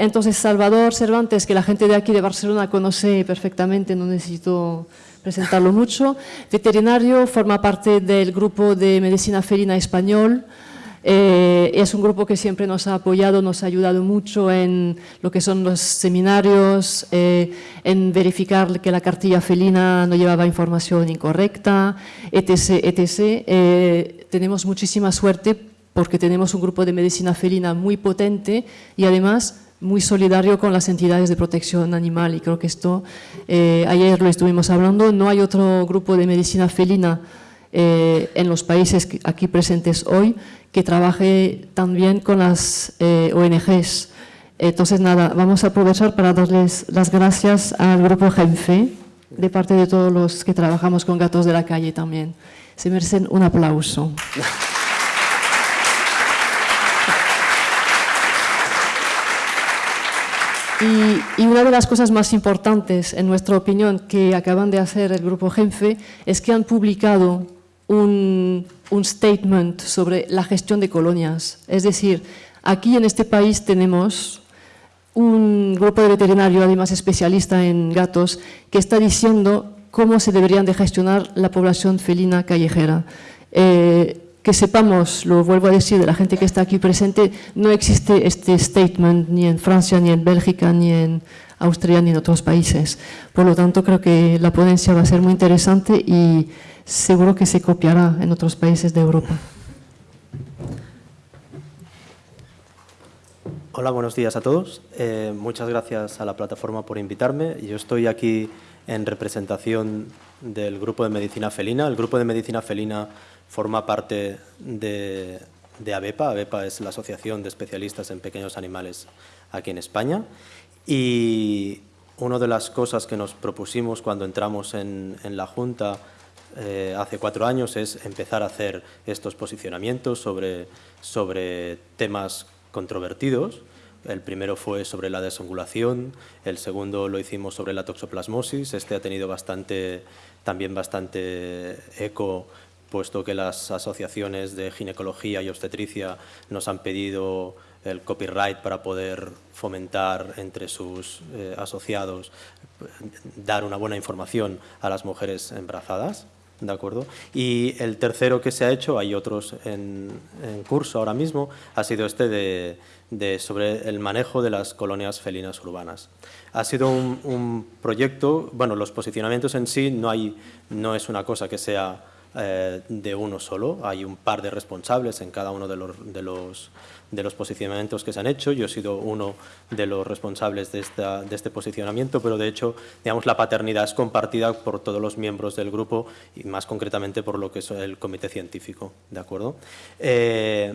entonces, Salvador Cervantes, que la gente de aquí de Barcelona conoce perfectamente, no necesito presentarlo mucho. Veterinario, forma parte del grupo de medicina felina español. Eh, es un grupo que siempre nos ha apoyado, nos ha ayudado mucho en lo que son los seminarios, eh, en verificar que la cartilla felina no llevaba información incorrecta, etc. etc. Eh, tenemos muchísima suerte porque tenemos un grupo de medicina felina muy potente y además muy solidario con las entidades de protección animal y creo que esto, ayer lo estuvimos hablando, no hay otro grupo de medicina felina en los países aquí presentes hoy que trabaje también con las eh, ONGs. Entonces, nada, vamos a aprovechar para darles las gracias al Grupo Genfe, de parte de todos los que trabajamos con gatos de la calle también. Se merecen un aplauso. Y, una de las cosas más importantes, en nuestra opinión, que acaban de hacer el Grupo Genfe, es que han publicado un, un statement sobre la gestión de colonias. Es decir, aquí en este país tenemos un grupo de veterinario, además especialista en gatos, que está diciendo cómo se deberían de gestionar la población felina callejera. Eh, que sepamos, lo vuelvo a decir, de la gente que está aquí presente, no existe este statement ni en Francia, ni en Bélgica, ni en Austria, ni en otros países. Por lo tanto, creo que la ponencia va a ser muy interesante y seguro que se copiará en otros países de Europa. Hola, buenos días a todos. Eh, muchas gracias a la plataforma por invitarme. Yo estoy aquí en representación del Grupo de Medicina Felina. El Grupo de Medicina Felina forma parte de, de ABEPA. ABEPA es la Asociación de Especialistas en Pequeños Animales aquí en España. Y una de las cosas que nos propusimos cuando entramos en, en la Junta eh, hace cuatro años es empezar a hacer estos posicionamientos sobre, sobre temas controvertidos. El primero fue sobre la desangulación, el segundo lo hicimos sobre la toxoplasmosis. Este ha tenido bastante, también bastante eco, puesto que las asociaciones de ginecología y obstetricia nos han pedido el copyright para poder fomentar entre sus eh, asociados, dar una buena información a las mujeres embarazadas. ¿De acuerdo? Y el tercero que se ha hecho, hay otros en, curso ahora mismo, ha sido este de, sobre el manejo de las colonias felinas urbanas. Ha sido un, proyecto, bueno, los posicionamientos en sí no, hay, no es una cosa que sea eh, de uno solo, hay un par de responsables en cada uno de los, de los de los posicionamientos que se han hecho. Yo he sido uno de los responsables de, esta, de este posicionamiento, pero de hecho, digamos, la paternidad es compartida por todos los miembros del grupo y más concretamente por lo que es el comité científico, ¿de acuerdo? Eh,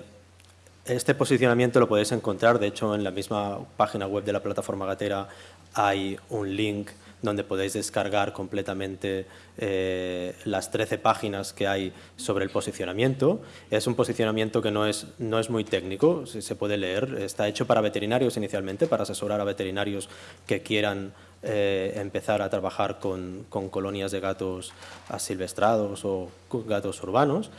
este posicionamiento lo podéis encontrar, de hecho, en la misma página web de la plataforma Gatera hay un link donde podéis descargar completamente eh, las 13 páginas que hay sobre el posicionamiento. Es un posicionamiento que no es, no es muy técnico, se puede leer. Está hecho para veterinarios inicialmente, para asesorar a veterinarios que quieran eh, empezar a trabajar con, con, colonias de gatos asilvestrados o gatos urbanos,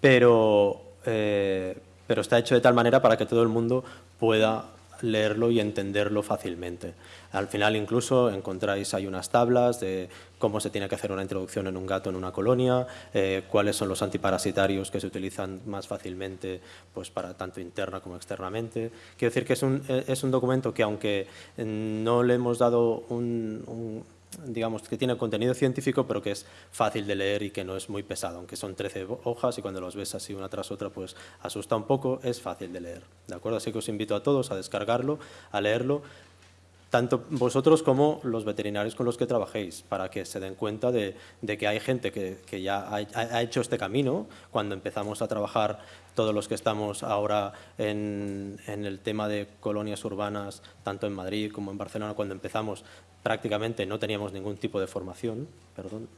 pero, eh, pero está hecho de tal manera para que todo el mundo pueda leerlo y entenderlo fácilmente. Al final incluso encontráis, hay unas tablas de cómo se tiene que hacer una introducción en un gato en una colonia, eh, cuáles son los antiparasitarios que se utilizan más fácilmente pues, para tanto interna como externamente. Quiero decir que es un, eh, es un documento que aunque no le hemos dado un digamos, que tiene contenido científico, pero que es fácil de leer y que no es muy pesado, aunque son 13 hojas y cuando los ves así una tras otra, pues asusta un poco, es fácil de leer, ¿de acuerdo? Así que os invito a todos a descargarlo, a leerlo, tanto vosotros como los veterinarios con los que trabajéis, para que se den cuenta de, que hay gente que, ya ha, hecho este camino. Cuando empezamos a trabajar, todos los que estamos ahora en, en, el tema de colonias urbanas, tanto en Madrid como en Barcelona, cuando empezamos prácticamente no teníamos ningún tipo de formación, perdón,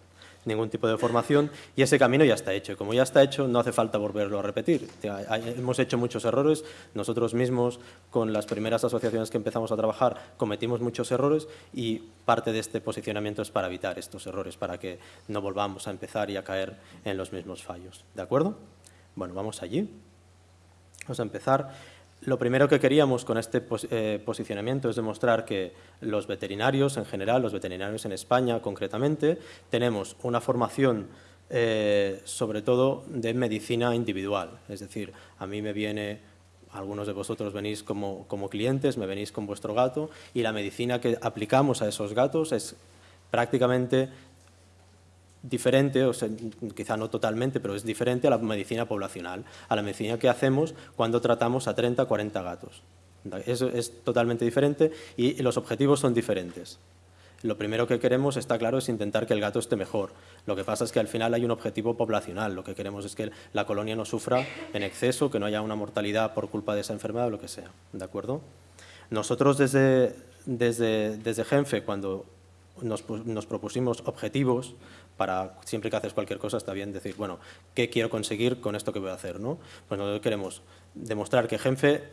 ningún tipo de formación y ese camino ya está hecho. Como ya está hecho, no hace falta volverlo a repetir. Hemos hecho muchos errores, nosotros mismos con las primeras asociaciones que empezamos a trabajar cometimos muchos errores y parte de este posicionamiento es para evitar estos errores, para que no volvamos a empezar y a caer en los mismos fallos. ¿De acuerdo? Bueno, vamos allí. Vamos a empezar. Lo primero que queríamos con este eh, posicionamiento es demostrar que los veterinarios en general, los veterinarios en España concretamente, tenemos una formación eh, sobre todo de medicina individual. Es decir, a mí me viene, algunos de vosotros venís como, como clientes, me venís con vuestro gato y la medicina que aplicamos a esos gatos es prácticamente diferente, o sea, quizá no totalmente, pero es diferente a la medicina poblacional, a la medicina que hacemos cuando tratamos a 30 o 40 gatos. Eso es totalmente diferente y los objetivos son diferentes. Lo primero que queremos, está claro, es intentar que el gato esté mejor. Lo que pasa es que al final hay un objetivo poblacional. Lo que queremos es que la colonia no sufra en exceso, que no haya una mortalidad por culpa de esa enfermedad o lo que sea. ¿De acuerdo? Nosotros desde, desde, desde Genfe, cuando nos, nos, propusimos objetivos para siempre que haces cualquier cosa está bien decir, bueno, ¿qué quiero conseguir con esto que voy a hacer? ¿no? Pues nosotros queremos demostrar que Genfe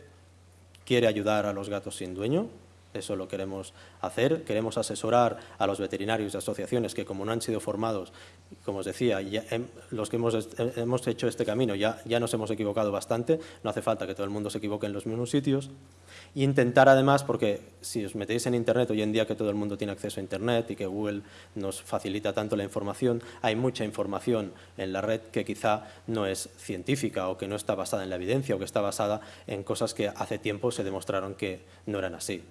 quiere ayudar a los gatos sin dueño, eso lo queremos hacer. Queremos asesorar a los veterinarios y asociaciones que, como no han sido formados, como os decía, los que hemos, hemos, hecho este camino ya, ya nos hemos equivocado bastante, no hace falta que todo el mundo se equivoque en los mismos sitios. Intentar además, porque si os metéis en Internet, hoy en día que todo el mundo tiene acceso a Internet y que Google nos facilita tanto la información, hay mucha información en la red que quizá no es científica o que no está basada en la evidencia o que está basada en cosas que hace tiempo se demostraron que no eran así.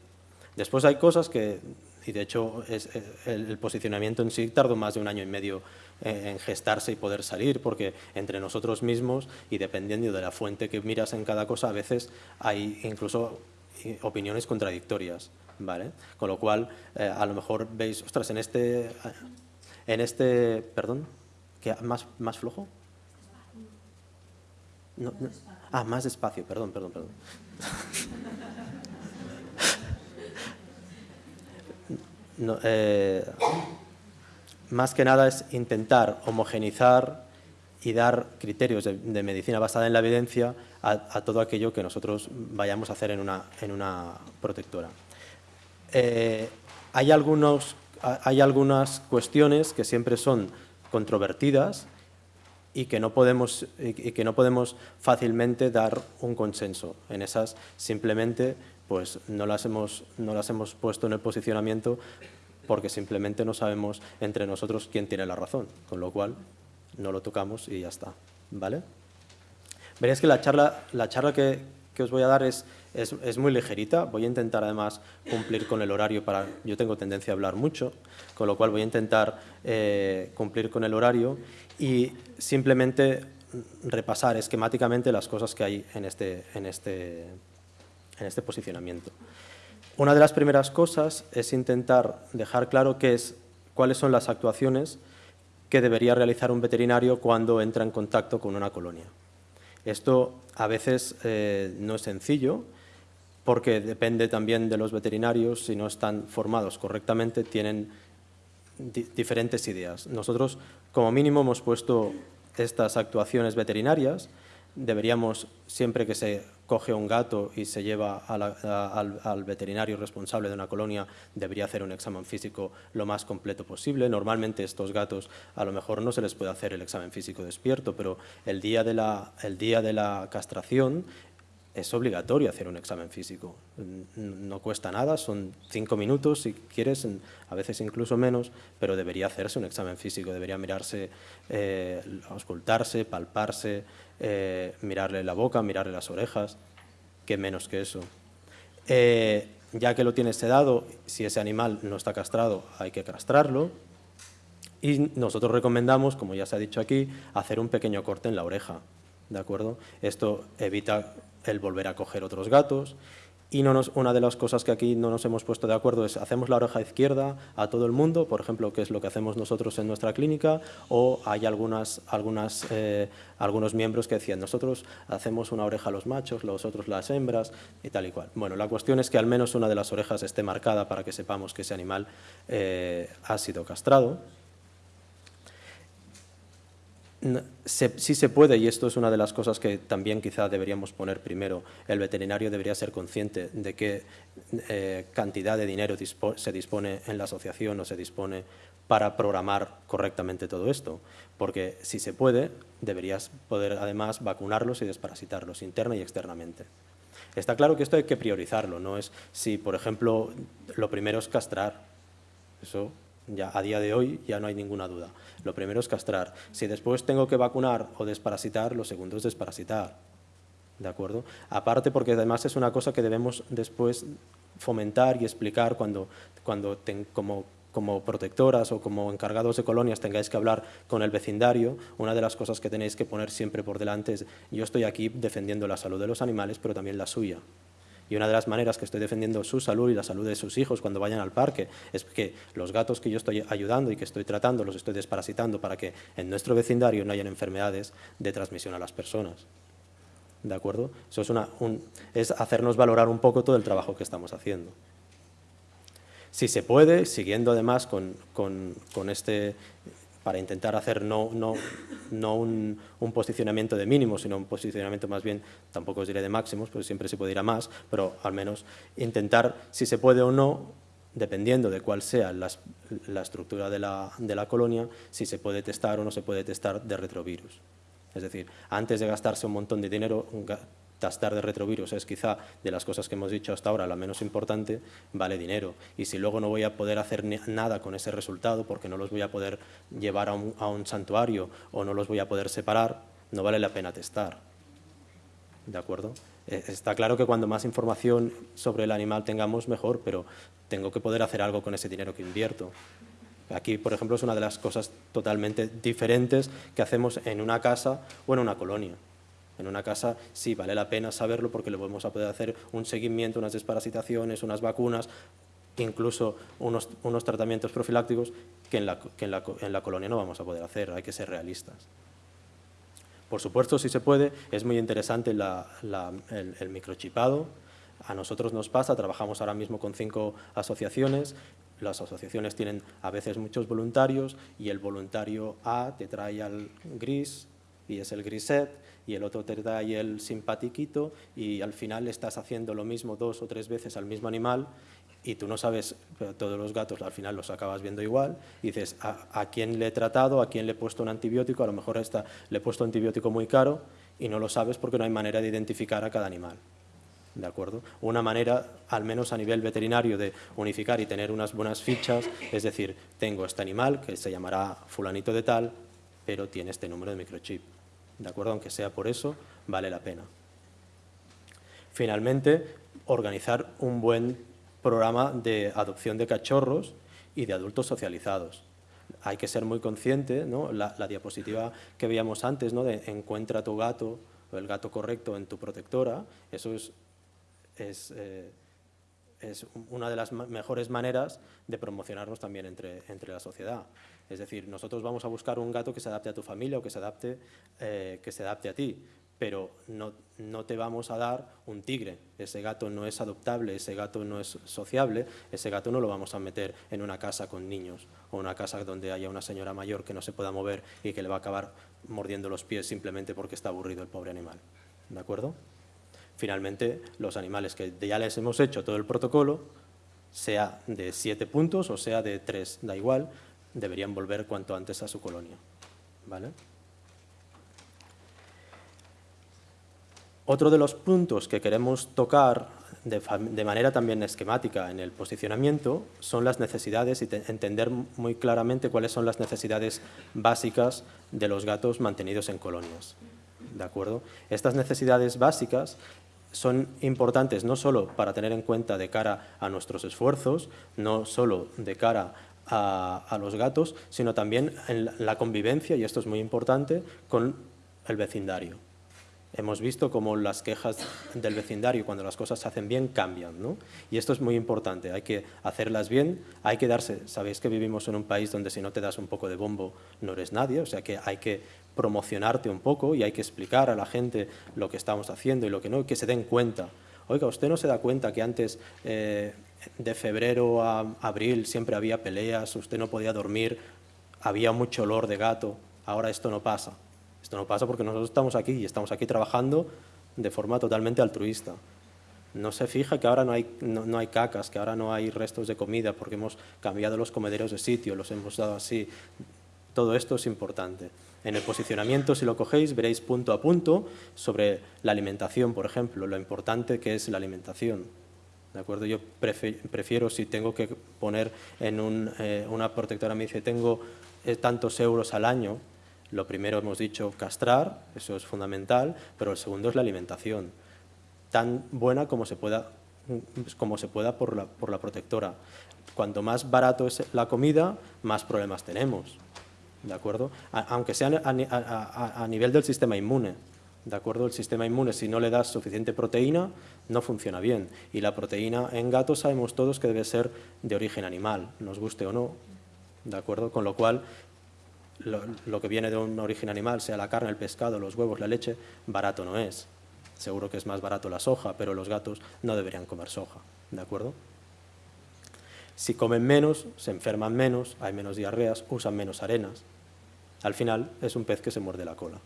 Después hay cosas que, y de hecho es, eh, el, posicionamiento en sí tardó más de un año y medio eh, en gestarse y poder salir, porque entre nosotros mismos y dependiendo de la fuente que miras en cada cosa, a veces hay incluso eh, opiniones contradictorias. ¿vale? Con lo cual, a lo mejor veis, ostras, en este, en este perdón, que más, más flojo. Ah, más despacio, perdón, perdón, perdón. Eh, más que nada es intentar homogenizar y dar criterios de, medicina basada en la evidencia a, todo aquello que nosotros vayamos a hacer en una, en una protectora. Eh, hay, algunos, hay algunas cuestiones que siempre son controvertidas y que no podemos, y que no podemos fácilmente dar un consenso. En esas simplemente pues no las, hemos, no las hemos puesto en el posicionamiento porque simplemente no sabemos entre nosotros quién tiene la razón, con lo cual no lo tocamos y ya está. ¿vale? Veréis que la charla, la charla que, que os voy a dar es, es, muy ligerita, voy a intentar además cumplir con el horario, para yo tengo tendencia a hablar mucho, con lo cual voy a intentar eh, cumplir con el horario y simplemente repasar esquemáticamente las cosas que hay en este, en este en este posicionamiento. Una de las primeras cosas es intentar dejar claro qué es, cuáles son las actuaciones que debería realizar un veterinario cuando entra en contacto con una colonia. Esto a veces eh, no es sencillo porque depende también de los veterinarios, si no están formados correctamente, tienen diferentes ideas. Nosotros, como mínimo, hemos puesto estas actuaciones veterinarias deberíamos, siempre que se coge un gato y se lleva al, veterinario responsable de una colonia, debería hacer un examen físico lo más completo posible. Normalmente estos gatos a lo mejor no se les puede hacer el examen físico despierto, pero el día de la, el día de la castración es obligatorio hacer un examen físico. No cuesta nada, son cinco minutos si quieres, a veces incluso menos, pero debería hacerse un examen físico, debería mirarse, eh, auscultarse, palparse, eh, mirarle la boca, mirarle las orejas, que menos que eso. Eh, ya que lo tiene sedado, si ese animal no está castrado, hay que castrarlo. Y nosotros recomendamos, como ya se ha dicho aquí, hacer un pequeño corte en la oreja. ¿De acuerdo? Esto evita el volver a coger otros gatos. Y no nos, una de las cosas que aquí no nos hemos puesto de acuerdo es hacemos la oreja izquierda a todo el mundo, por ejemplo, que es lo que hacemos nosotros en nuestra clínica, o hay algunas, algunas, eh, algunos miembros que decían nosotros hacemos una oreja a los machos, los otros las hembras y tal y cual. Bueno, la cuestión es que al menos una de las orejas esté marcada para que sepamos que ese animal eh, ha sido castrado sí se puede, y esto es una de las cosas que también quizá deberíamos poner primero, el veterinario debería ser consciente de qué eh, cantidad de dinero se dispone en la asociación o se dispone para programar correctamente todo esto, porque si se puede, deberías poder además vacunarlos y desparasitarlos interna y externamente. Está claro que esto hay que priorizarlo, no es si, por ejemplo, lo primero es castrar, eso ya a día de hoy ya no hay ninguna duda. Lo primero es castrar. Si después tengo que vacunar o desparasitar, lo segundo es desparasitar. ¿De acuerdo? Aparte porque además es una cosa que debemos después fomentar y explicar cuando, cuando como como protectoras o como encargados de colonias tengáis que hablar con el vecindario, una de las cosas que tenéis que poner siempre por delante es yo estoy aquí defendiendo la salud de los animales, pero también la suya. Y una de las maneras que estoy defendiendo su salud y la salud de sus hijos cuando vayan al parque es que los gatos que yo estoy ayudando y que estoy tratando los estoy desparasitando para que en nuestro vecindario no hayan enfermedades de transmisión a las personas. ¿De acuerdo? Eso es, una, es hacernos valorar un poco todo el trabajo que estamos haciendo. Si se puede, siguiendo además con, este, para intentar hacer no, no, no un, posicionamiento de mínimos, sino un posicionamiento más bien, tampoco os diré de máximos, porque siempre se puede ir a más, pero al menos intentar, si se puede o no, dependiendo de cuál sea la, estructura de la, de la, colonia, si se puede testar o no se puede testar de retrovirus. Es decir, antes de gastarse un montón de dinero, tastar de retrovirus es quizá de las cosas que hemos dicho hasta ahora la menos importante, vale dinero. Y si luego no voy a poder hacer nada con ese resultado porque no los voy a poder llevar a un, santuario o no los voy a poder separar, no vale la pena testar. ¿De acuerdo? Eh, está claro que cuando más información sobre el animal tengamos, mejor, pero tengo que poder hacer algo con ese dinero que invierto. Aquí, por ejemplo, es una de las cosas totalmente diferentes que hacemos en una casa o en una colonia. En una casa sí vale la pena saberlo porque le vamos a poder hacer un seguimiento, unas desparasitaciones, unas vacunas, incluso unos, tratamientos profilácticos que, en la, colonia no vamos a poder hacer, hay que ser realistas. Por supuesto, si se puede, es muy interesante el, el, microchipado. A nosotros nos pasa, trabajamos ahora mismo con cinco asociaciones, las asociaciones tienen a veces muchos voluntarios y el voluntario A te trae al gris y es el griset y el otro te da ahí el simpatiquito y al final estás haciendo lo mismo dos o tres veces al mismo animal y tú no sabes, pero todos los gatos al final los acabas viendo igual y dices, ¿a, quién le he tratado? ¿A quién le he puesto un antibiótico? A lo mejor esta, le he puesto un antibiótico muy caro y no lo sabes porque no hay manera de identificar a cada animal. ¿De acuerdo? Una manera, al menos a nivel veterinario, de unificar y tener unas buenas fichas, es decir, tengo este animal que se llamará fulanito de tal, pero tiene este número de microchip. ¿De acuerdo? Aunque sea por eso, vale la pena. Finalmente, organizar un buen programa de adopción de cachorros y de adultos socializados. Hay que ser muy consciente, ¿no? la, diapositiva que veíamos antes, ¿no? de encuentra tu gato o el gato correcto en tu protectora, eso es, es, eh, es una de las mejores maneras de promocionarnos también entre, entre la sociedad. Es decir, nosotros vamos a buscar un gato que se adapte a tu familia o que se adapte, eh, que se adapte a ti, pero no, no, te vamos a dar un tigre. Ese gato no es adoptable, ese gato no es sociable, ese gato no lo vamos a meter en una casa con niños o una casa donde haya una señora mayor que no se pueda mover y que le va a acabar mordiendo los pies simplemente porque está aburrido el pobre animal. ¿De acuerdo? Finalmente, los animales que ya les hemos hecho todo el protocolo, sea de siete puntos o sea de tres, da igual, deberían volver cuanto antes a su colonia. ¿vale? Otro de los puntos que queremos tocar de, manera también esquemática en el posicionamiento son las necesidades y entender muy claramente cuáles son las necesidades básicas de los gatos mantenidos en colonias. ¿De acuerdo? Estas necesidades básicas son importantes no solo para tener en cuenta de cara a nuestros esfuerzos, no solo de cara a, los gatos, sino también en la convivencia, y esto es muy importante, con el vecindario. Hemos visto cómo las quejas del vecindario, cuando las cosas se hacen bien, cambian. ¿no? Y esto es muy importante, hay que hacerlas bien, hay que darse, sabéis que vivimos en un país donde si no te das un poco de bombo no eres nadie, o sea que hay que promocionarte un poco y hay que explicar a la gente lo que estamos haciendo y lo que no, que se den cuenta. Oiga, ¿usted no se da cuenta que antes eh, de febrero a abril siempre había peleas, usted no podía dormir, había mucho olor de gato, ahora esto no pasa. Esto no pasa porque nosotros estamos aquí y estamos aquí trabajando de forma totalmente altruista. No se fija que ahora no hay, no, hay cacas, que ahora no hay restos de comida porque hemos cambiado los comederos de sitio, los hemos dado así. Todo esto es importante. En el posicionamiento, si lo cogéis, veréis punto a punto sobre la alimentación, por ejemplo, lo importante que es la alimentación. ¿De acuerdo? Yo prefiero, si tengo que poner en eh, una protectora, me dice, tengo eh, tantos euros al año, lo primero hemos dicho castrar, eso es fundamental, pero el segundo es la alimentación, tan buena como se pueda, como se pueda por, la, por la protectora. Cuanto más barato es la comida, más problemas tenemos. ¿De acuerdo? aunque sea a, a, nivel del sistema inmune. ¿De acuerdo? El sistema inmune, si no le das suficiente proteína, no funciona bien. Y la proteína en gatos sabemos todos que debe ser de origen animal, nos guste o no. ¿De acuerdo? Con lo cual, lo, que viene de un origen animal, sea la carne, el pescado, los huevos, la leche, barato no es. Seguro que es más barato la soja, pero los gatos no deberían comer soja, ¿de acuerdo? Si comen menos, se enferman menos, hay menos diarreas, usan menos arenas. Al final es un pez que se muerde la cola.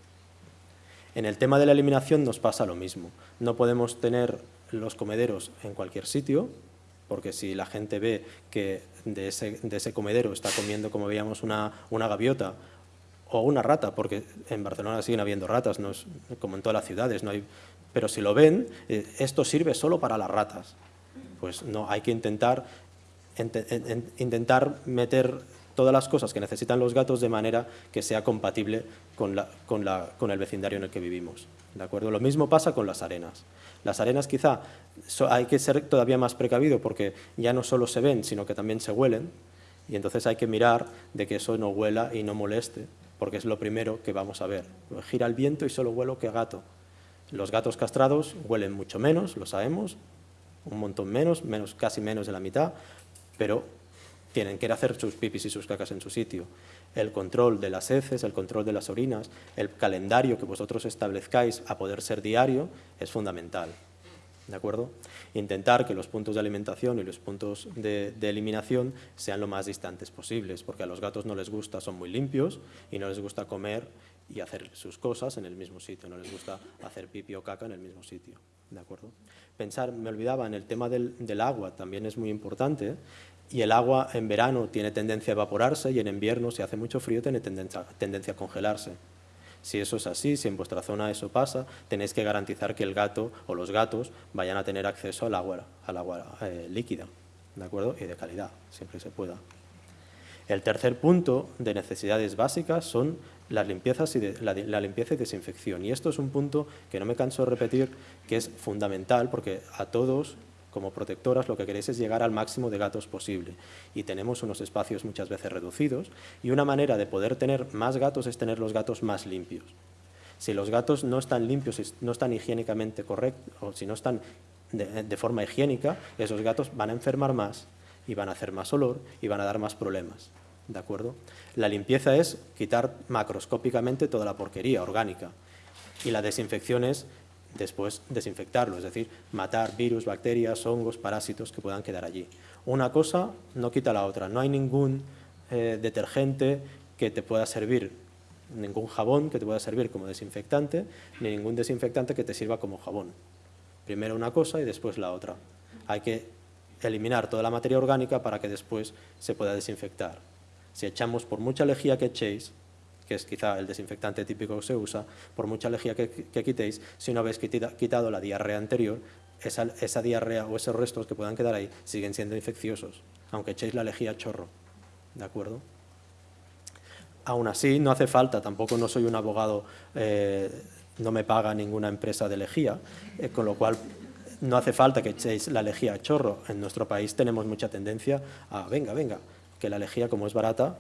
En el tema de la eliminación nos pasa lo mismo. No podemos tener los comederos en cualquier sitio, porque si la gente ve que de ese, comedero está comiendo, como veíamos, una, gaviota o una rata, porque en Barcelona siguen habiendo ratas, como en todas las ciudades, no hay, pero si lo ven, eh, esto sirve solo para las ratas. Pues no, hay que intentar, intentar meter todas las cosas que necesitan los gatos de manera que sea compatible con, con el vecindario en el que vivimos. ¿De acuerdo? Lo mismo pasa con las arenas. Las arenas quizá hay que ser todavía más precavido porque ya no solo se ven, sino que también se huelen y entonces hay que mirar de que eso no huela y no moleste, porque es lo primero que vamos a ver. Gira el viento y solo huelo que gato. Los gatos castrados huelen mucho menos, lo sabemos, un montón menos, menos casi menos de la mitad, pero tienen que ir a hacer sus pipis y sus cacas en su sitio el control de las heces, el control de las orinas, el calendario que vosotros establezcáis a poder ser diario es fundamental. ¿De acuerdo? Intentar que los puntos de alimentación y los puntos de, eliminación sean lo más distantes posibles, porque a los gatos no les gusta, son muy limpios y no les gusta comer y hacer sus cosas en el mismo sitio, no les gusta hacer pipi o caca en el mismo sitio. ¿De acuerdo? Pensar, me olvidaba, en el tema del, del agua también es muy importante y el agua en verano tiene tendencia a evaporarse y en invierno, si hace mucho frío, tiene tendencia, a congelarse. Si eso es así, si en vuestra zona eso pasa, tenéis que garantizar que el gato o los gatos vayan a tener acceso al agua, al agua eh, líquida ¿de acuerdo? y de calidad, siempre se pueda. El tercer punto de necesidades básicas son las limpiezas y la, la, limpieza y desinfección. Y esto es un punto que no me canso de repetir, que es fundamental porque a todos como protectoras lo que queréis es llegar al máximo de gatos posible y tenemos unos espacios muchas veces reducidos y una manera de poder tener más gatos es tener los gatos más limpios. Si los gatos no están limpios, no están higiénicamente correctos o si no están de, forma higiénica, esos gatos van a enfermar más y van a hacer más olor y van a dar más problemas. ¿De acuerdo? La limpieza es quitar macroscópicamente toda la porquería orgánica y la desinfección es después desinfectarlo, es decir, matar virus, bacterias, hongos, parásitos que puedan quedar allí. Una cosa no quita la otra, no hay ningún eh, detergente que te pueda servir, ningún jabón que te pueda servir como desinfectante, ni ningún desinfectante que te sirva como jabón. Primero una cosa y después la otra. Hay que eliminar toda la materia orgánica para que después se pueda desinfectar. Si echamos por mucha lejía que echéis, que es quizá el desinfectante típico que se usa, por mucha lejía que, quitéis, si una vez quitado la diarrea anterior, esa, diarrea o esos restos que puedan quedar ahí siguen siendo infecciosos, aunque echéis la lejía chorro. ¿De acuerdo? Aún así, no hace falta, tampoco no soy un abogado, eh, no me paga ninguna empresa de lejía, eh, con lo cual no hace falta que echéis la lejía chorro. En nuestro país tenemos mucha tendencia a, venga, venga, que la lejía como es barata,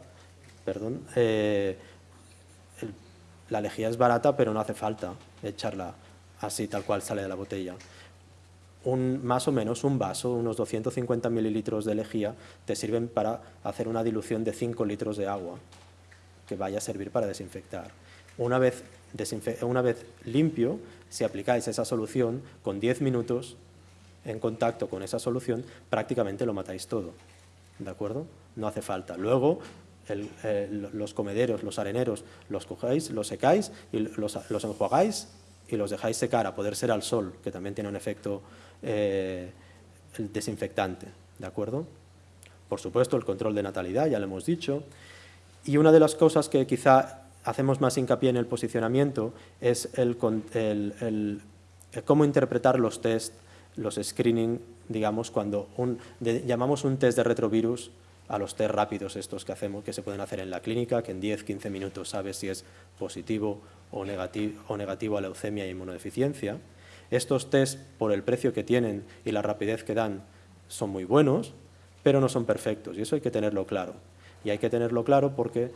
perdón, eh, la lejía es barata, pero no hace falta echarla así, tal cual sale de la botella. Un, más o menos un vaso, unos 250 mililitros de lejía, te sirven para hacer una dilución de 5 litros de agua, que vaya a servir para desinfectar. Una vez, una vez limpio, si aplicáis esa solución, con 10 minutos en contacto con esa solución, prácticamente lo matáis todo. ¿De acuerdo? No hace falta. Luego, eh, los comederos, los areneros, los cogéis, los secáis y los, enjuagáis y los dejáis secar a poder ser al sol, que también tiene un efecto eh, desinfectante. ¿De acuerdo? Por supuesto, el control de natalidad, ya lo hemos dicho. Y una de las cosas que quizá hacemos más hincapié en el posicionamiento es el, cómo interpretar los test, los screening, digamos, cuando llamamos un test de retrovirus a los test rápidos estos que hacemos, que se pueden hacer en la clínica, que en 10-15 minutos sabes si es positivo o negativo, o negativo a leucemia y inmunodeficiencia. Estos test, por el precio que tienen y la rapidez que dan, son muy buenos, pero no son perfectos, y eso hay que tenerlo claro. Y hay que tenerlo claro porque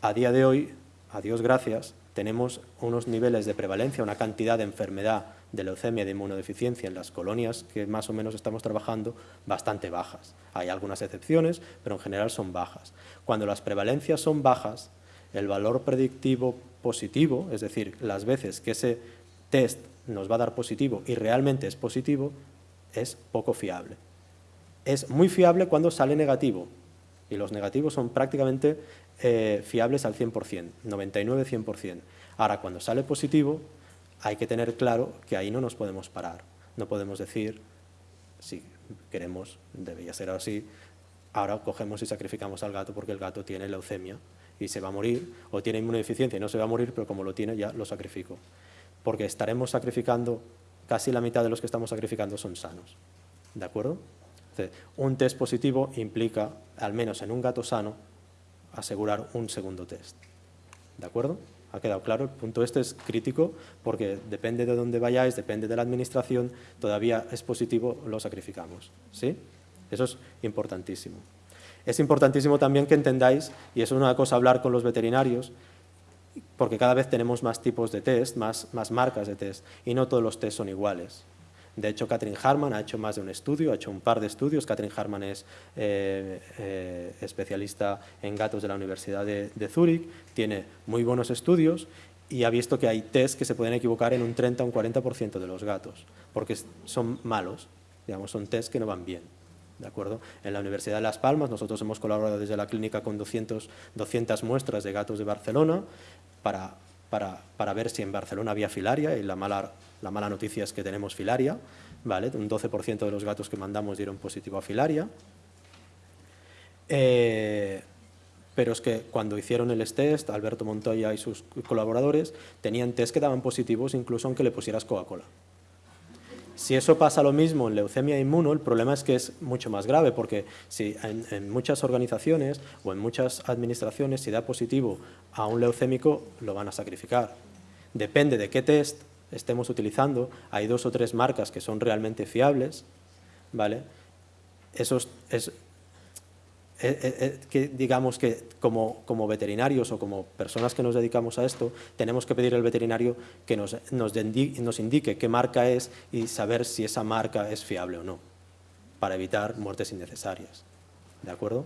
a día de hoy, a Dios gracias, tenemos unos niveles de prevalencia, una cantidad de enfermedad de leucemia y de inmunodeficiencia en las colonias que más o menos estamos trabajando bastante bajas. Hay algunas excepciones, pero en general son bajas. Cuando las prevalencias son bajas, el valor predictivo positivo, es decir, las veces que ese test nos va a dar positivo y realmente es positivo, es poco fiable. Es muy fiable cuando sale negativo, y los negativos son prácticamente eh, fiables al 100%, 99-100%. Ahora, cuando sale positivo, hay que tener claro que ahí no nos podemos parar. No podemos decir, si queremos, debería ser así, ahora cogemos y sacrificamos al gato porque el gato tiene leucemia y se va a morir, o tiene inmunodeficiencia y no se va a morir, pero como lo tiene ya lo sacrifico. Porque estaremos sacrificando, casi la mitad de los que estamos sacrificando son sanos. ¿De acuerdo? un test positivo implica, al menos en un gato sano, asegurar un segundo test. ¿De acuerdo? ¿Ha quedado claro? El punto este es crítico porque depende de dónde vayáis, depende de la administración, todavía es positivo, lo sacrificamos. ¿Sí? Eso es importantísimo. Es importantísimo también que entendáis, y es una cosa hablar con los veterinarios, porque cada vez tenemos más tipos de test, más, más marcas de test, y no todos los test son iguales. De hecho, Catherine Harman ha hecho más de un estudio, ha hecho un par de estudios. Catherine Harman es eh, eh, especialista en gatos de la Universidad de, de Zúrich, tiene muy buenos estudios y ha visto que hay test que se pueden equivocar en un 30 o un 40% de los gatos, porque son malos, digamos, son test que no van bien. ¿De acuerdo? En la Universidad de Las Palmas nosotros hemos colaborado desde la clínica con 200, 200 muestras de gatos de Barcelona para, para, para ver si en Barcelona había filaria y la mala la mala noticia es que tenemos filaria, ¿vale? un 12% de los gatos que mandamos dieron positivo a filaria. Eh, pero es que cuando hicieron el test, Alberto Montoya y sus colaboradores tenían test que daban positivos incluso aunque le pusieras Coca-Cola. Si eso pasa lo mismo en leucemia inmuno, el problema es que es mucho más grave, porque si en, muchas organizaciones o en muchas administraciones, si da positivo a un leucémico, lo van a sacrificar. Depende de qué test estemos utilizando, hay dos o tres marcas que son realmente fiables, ¿vale? Es, eh, eh, eh, que digamos que como, como, veterinarios o como personas que nos dedicamos a esto, tenemos que pedir al veterinario que nos, nos, nos indique qué marca es y saber si esa marca es fiable o no, para evitar muertes innecesarias. ¿De acuerdo?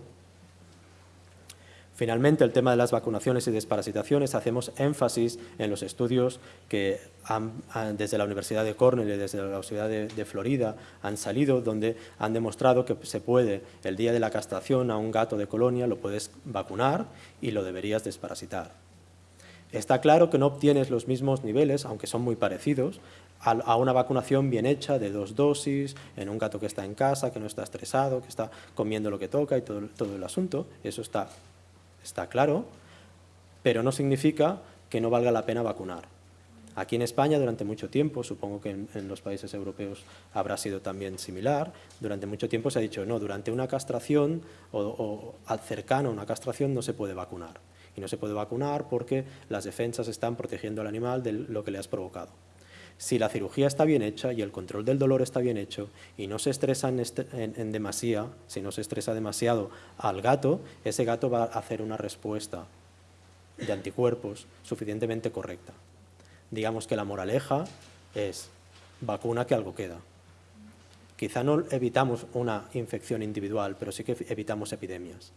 Finalmente, el tema de las vacunaciones y desparasitaciones, hacemos énfasis en los estudios que desde la Universidad de Cornell y desde la Universidad de, Florida han salido, donde han demostrado que se puede, el día de la castración a un gato de colonia, lo puedes vacunar y lo deberías desparasitar. Está claro que no obtienes los mismos niveles, aunque son muy parecidos, a una vacunación bien hecha de dos dosis, en un gato que está en casa, que no está estresado, que está comiendo lo que toca y todo, todo el asunto. Eso está está claro, pero no significa que no valga la pena vacunar. Aquí en España durante mucho tiempo, supongo que en, los países europeos habrá sido también similar, durante mucho tiempo se ha dicho no, durante una castración o, o cercano a una castración no se puede vacunar. Y no se puede vacunar porque las defensas están protegiendo al animal de lo que le has provocado. Si la cirugía está bien hecha y el control del dolor está bien hecho y no se estresa en, demasía, si no se estresa demasiado al gato, ese gato va a hacer una respuesta de anticuerpos suficientemente correcta. Digamos que la moraleja es vacuna que algo queda. Quizá no evitamos una infección individual, pero sí que evitamos epidemias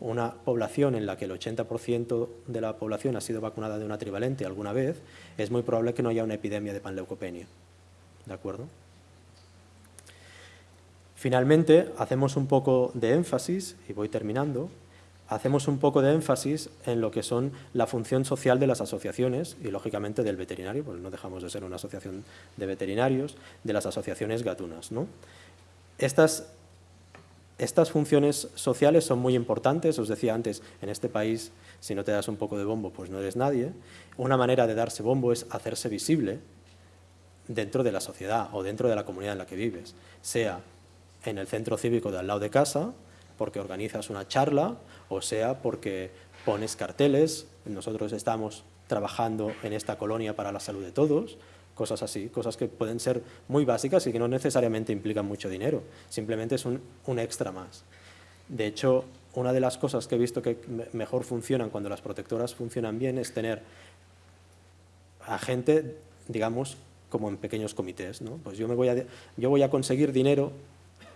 una población en la que el 80% de la población ha sido vacunada de una trivalente alguna vez, es muy probable que no haya una epidemia de panleucopenia. ¿De acuerdo? Finalmente, hacemos un poco de énfasis, y voy terminando, hacemos un poco de énfasis en lo que son la función social de las asociaciones y, lógicamente, del veterinario, porque no dejamos de ser una asociación de veterinarios, de las asociaciones gatunas. ¿no? Estas estas funciones sociales son muy importantes, os decía antes, en este país, si no te das un poco de bombo, pues no eres nadie. Una manera de darse bombo es hacerse visible dentro de la sociedad o dentro de la comunidad en la que vives, sea en el centro cívico de al lado de casa, porque organizas una charla, o sea porque pones carteles, nosotros estamos trabajando en esta colonia para la salud de todos, cosas así, cosas que pueden ser muy básicas y que no necesariamente implican mucho dinero, simplemente es un, extra más. De hecho, una de las cosas que he visto que mejor funcionan cuando las protectoras funcionan bien es tener a gente, digamos, como en pequeños comités. ¿no? Pues yo, me voy a, yo voy a conseguir dinero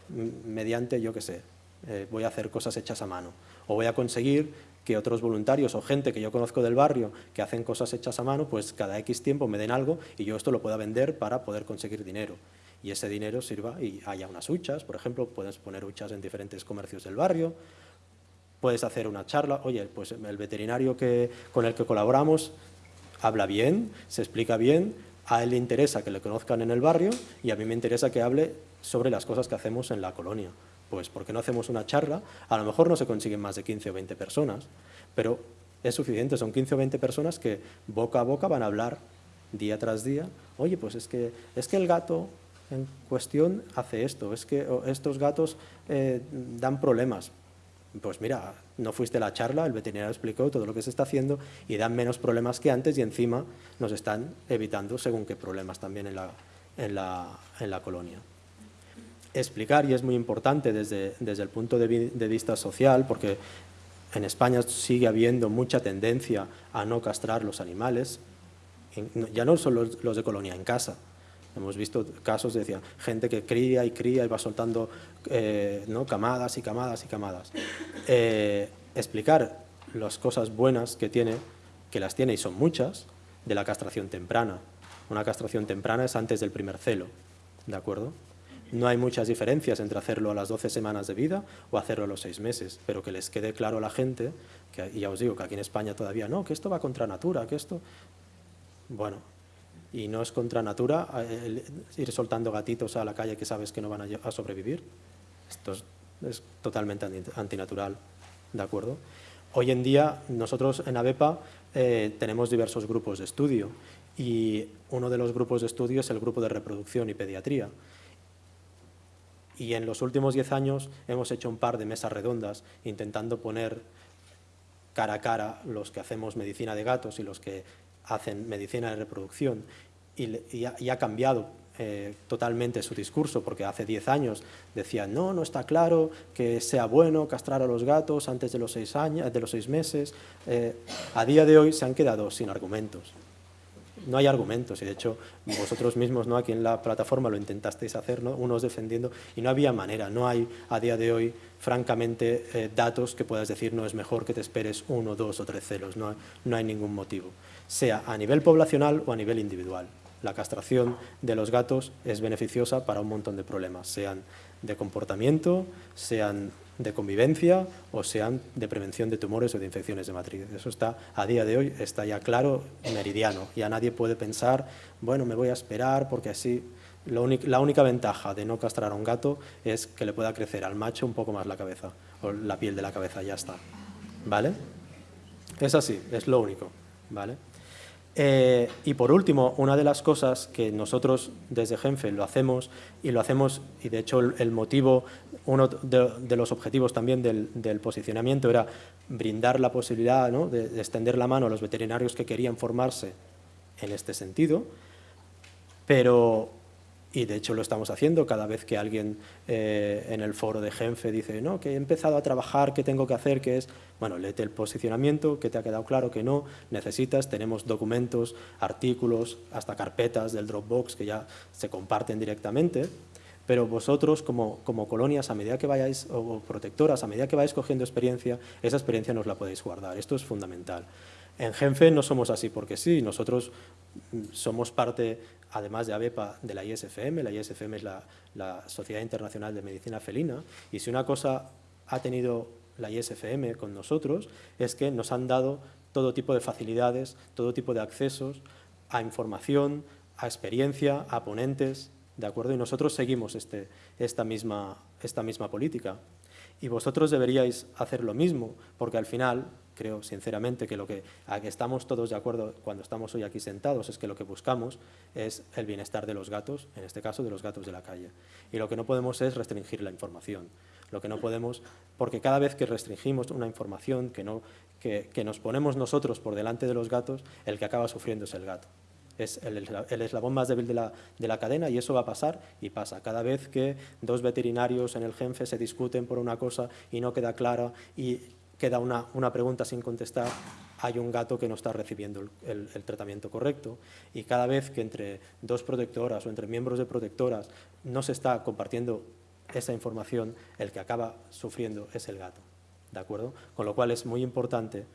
mediante, yo qué sé, eh, voy a hacer cosas hechas a mano. O voy a conseguir que otros voluntarios o gente que yo conozco del barrio que hacen cosas hechas a mano, pues cada X tiempo me den algo y yo esto lo pueda vender para poder conseguir dinero. Y ese dinero sirva y haya unas huchas, por ejemplo, puedes poner huchas en diferentes comercios del barrio, puedes hacer una charla, oye, pues el veterinario que, con el que colaboramos habla bien, se explica bien, a él le interesa que le conozcan en el barrio y a mí me interesa que hable sobre las cosas que hacemos en la colonia. Pues, ¿por qué no hacemos una charla? A lo mejor no se consiguen más de 15 o 20 personas, pero es suficiente, son 15 o 20 personas que boca a boca van a hablar día tras día. Oye, pues es que, es que el gato en cuestión hace esto, es que estos gatos eh, dan problemas. Pues mira, no fuiste a la charla, el veterinario explicó todo lo que se está haciendo y dan menos problemas que antes y encima nos están evitando según qué problemas también en la, en la, en la colonia explicar, y es muy importante desde, desde el punto de, vista social, porque en España sigue habiendo mucha tendencia a no castrar los animales, ya no son los, de colonia, en casa. Hemos visto casos, decía, gente que cría y cría y va soltando eh, ¿no? camadas y camadas y camadas. Eh, explicar las cosas buenas que tiene, que las tiene y son muchas, de la castración temprana. Una castración temprana es antes del primer celo, ¿de acuerdo? No hay muchas diferencias entre hacerlo a las 12 semanas de vida o hacerlo a los 6 meses, pero que les quede claro a la gente, que, ya os digo que aquí en España todavía no, que esto va contra natura, que esto... Bueno, y no es contra natura eh, ir soltando gatitos a la calle que sabes que no van a, sobrevivir. Esto es, totalmente antinatural, ¿de acuerdo? Hoy en día nosotros en ABEPA eh, tenemos diversos grupos de estudio y uno de los grupos de estudio es el grupo de reproducción y pediatría y en los últimos diez años hemos hecho un par de mesas redondas intentando poner cara a cara los que hacemos medicina de gatos y los que hacen medicina de reproducción y, ha, cambiado eh, totalmente su discurso, porque hace diez años decían, no, no está claro que sea bueno castrar a los gatos antes de los seis, años, de los seis meses. Eh, a día de hoy se han quedado sin argumentos no hay argumentos y de hecho vosotros mismos ¿no? aquí en la plataforma lo intentasteis hacer, ¿no? unos defendiendo y no había manera, no hay a día de hoy francamente eh, datos que puedas decir no es mejor que te esperes uno, dos o tres celos, no, no hay ningún motivo, sea a nivel poblacional o a nivel individual. La castración de los gatos es beneficiosa para un montón de problemas, sean de comportamiento, sean de convivencia o sean de prevención de tumores o de infecciones de matriz. Eso está, a día de hoy, está ya claro, meridiano. Ya nadie puede pensar, bueno, me voy a esperar porque así... la única ventaja de no castrar a un gato es que le pueda crecer al macho un poco más la cabeza, o la piel de la cabeza, ya está. ¿Vale? Es así, es lo único. ¿Vale? Eh, y por último, una de las cosas que nosotros desde Genfe lo hacemos, y lo hacemos, y de hecho el, motivo, uno de, los objetivos también del, posicionamiento era brindar la posibilidad de, de extender la mano a los veterinarios que querían formarse en este sentido, pero y de hecho lo estamos haciendo cada vez que alguien eh, en el foro de Genfe dice no, que he empezado a trabajar, ¿qué tengo que hacer? que es? Bueno, léete el posicionamiento, que te ha quedado claro que no, necesitas, tenemos documentos, artículos, hasta carpetas del Dropbox que ya se comparten directamente, pero vosotros como, como colonias, a medida que vayáis, o protectoras, a medida que vais cogiendo experiencia, esa experiencia nos la podéis guardar, esto es fundamental. En Genfe no somos así porque sí, nosotros somos parte además de ABEPA, de la ISFM. La ISFM es la, Sociedad Internacional de Medicina Felina. Y si una cosa ha tenido la ISFM con nosotros es que nos han dado todo tipo de facilidades, todo tipo de accesos a información, a experiencia, a ponentes, ¿de acuerdo? Y nosotros seguimos este, esta, misma, esta misma política. Y vosotros deberíais hacer lo mismo, porque al final creo sinceramente que lo que, a que estamos todos de acuerdo cuando estamos hoy aquí sentados es que lo que buscamos es el bienestar de los gatos, en este caso de los gatos de la calle. Y lo que no podemos es restringir la información. Lo que no podemos, porque cada vez que restringimos una información, que, no, que, nos ponemos nosotros por delante de los gatos, el que acaba sufriendo es el gato es el, el, eslabón más débil de la, de la, cadena y eso va a pasar y pasa. Cada vez que dos veterinarios en el GENFE se discuten por una cosa y no queda clara y queda una, una, pregunta sin contestar, hay un gato que no está recibiendo el, tratamiento correcto y cada vez que entre dos protectoras o entre miembros de protectoras no se está compartiendo esa información, el que acaba sufriendo es el gato. ¿De acuerdo? Con lo cual es muy importante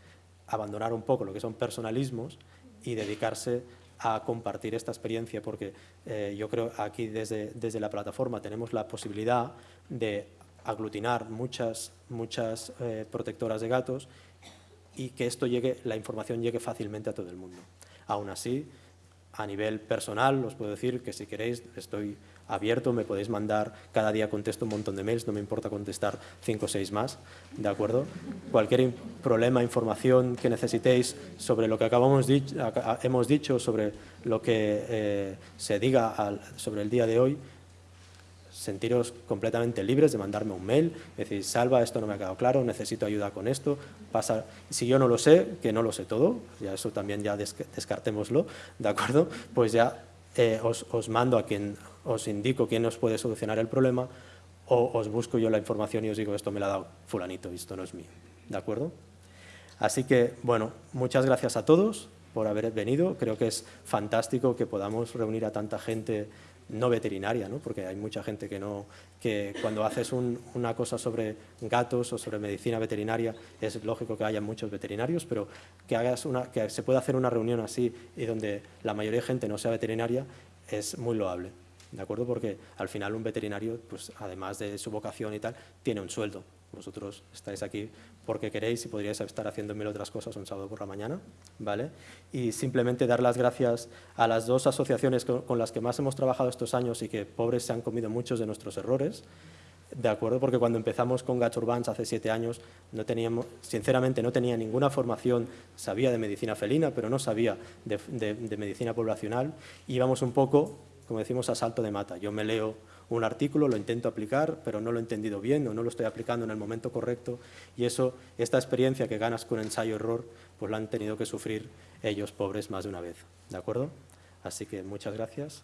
abandonar un poco lo que son personalismos y dedicarse a compartir esta experiencia, porque eh, yo creo aquí desde, desde la plataforma tenemos la posibilidad de aglutinar muchas, muchas eh, protectoras de gatos y que esto llegue, la información llegue fácilmente a todo el mundo. Aún así, a nivel personal, os puedo decir que si queréis, estoy abierto, me podéis mandar, cada día contesto un montón de mails, no me importa contestar cinco o seis más, ¿de acuerdo? Cualquier problema, información que necesitéis sobre lo que acabamos hemos dicho, sobre lo que eh, se diga sobre el día de hoy, sentiros completamente libres de mandarme un mail, decir, Salva, esto no me ha quedado claro, necesito ayuda con esto, pasa, si yo no lo sé, que no lo sé todo, ya eso también ya descartémoslo, ¿de acuerdo? Pues ya eh, os, os, mando a quien, os indico quién os puede solucionar el problema, o os busco yo la información y os digo, esto me lo ha dado fulanito y esto no es mío, ¿de acuerdo? Así que, bueno, muchas gracias a todos por haber venido, creo que es fantástico que podamos reunir a tanta gente no veterinaria, ¿no? porque hay mucha gente que, no, que cuando haces una cosa sobre gatos o sobre medicina veterinaria es lógico que haya muchos veterinarios, pero que, hagas una, que se pueda hacer una reunión así y donde la mayoría de gente no sea veterinaria es muy loable. ¿De acuerdo? Porque al final un veterinario, pues, además de su vocación y tal, tiene un sueldo. Vosotros estáis aquí porque queréis y podríais estar haciendo mil otras cosas un sábado por la mañana, ¿vale? Y simplemente dar las gracias a las dos asociaciones con, las que más hemos trabajado estos años y que pobres se han comido muchos de nuestros errores, ¿de acuerdo? Porque cuando empezamos con Gats Urbans hace siete años, no teníamos, sinceramente no tenía ninguna formación, sabía de medicina felina, pero no sabía de, de medicina poblacional, íbamos un poco, como decimos, a salto de mata. Yo me leo un artículo, lo intento aplicar, pero no lo he entendido bien o no lo estoy aplicando en el momento correcto y eso, esta experiencia que ganas con ensayo-error, pues la han tenido que sufrir ellos pobres más de una vez, ¿de acuerdo? Así que muchas gracias.